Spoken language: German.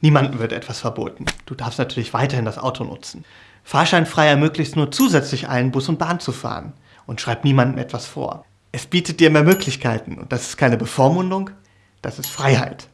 Niemandem wird etwas verboten. Du darfst natürlich weiterhin das Auto nutzen. Fahrscheinfrei ermöglicht nur zusätzlich allen Bus und Bahn zu fahren und schreibt niemandem etwas vor. Es bietet dir mehr Möglichkeiten und das ist keine Bevormundung, das ist Freiheit.